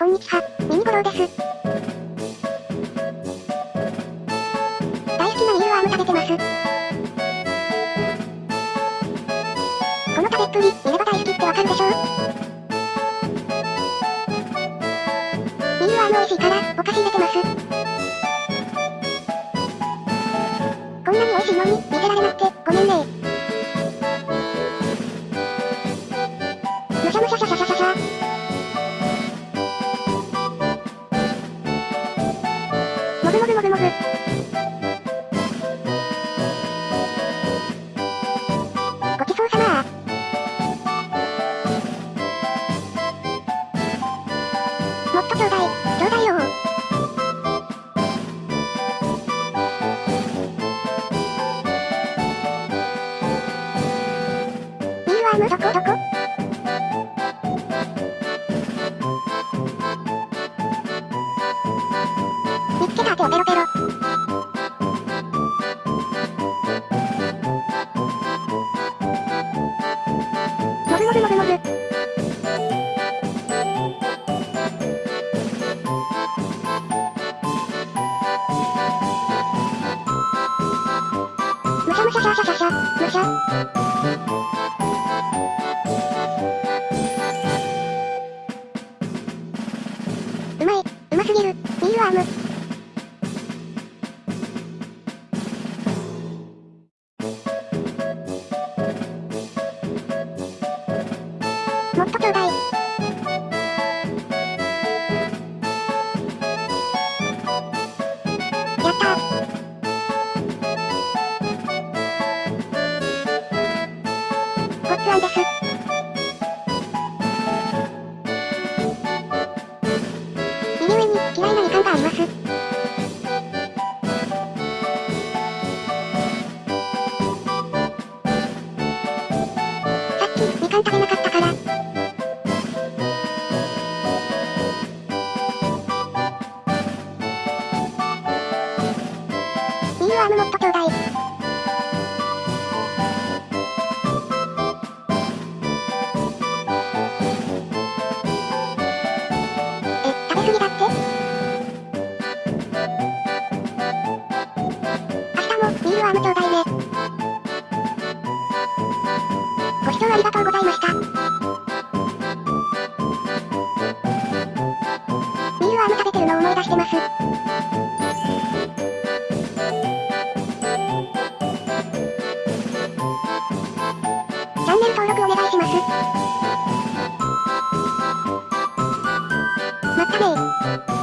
こんにちは、ミニゴロウです。大好きなミルワーム食べてます。この食べっぷり、見れば大好きってわかるでしょ？ミールワーム美味しいから、お菓子入れてます。こんなに美味しいのに、見せられなくて、ごめんねミールワームどこどこ見つけた。後ペロペロ。もぐもぐもぐもぐ。むしゃむしゃしゃしゃしゃしゃ、むしゃ。ム。もっとちょうだい。やったごっつあんです。嫌います。さっきみかん食べなかったから。ミールアームもっとちょうだい。アームちょうだいね。ご視聴ありがとうございました。ミールアーム食べてるの思い出してます。チャンネル登録お願いします。まった。ね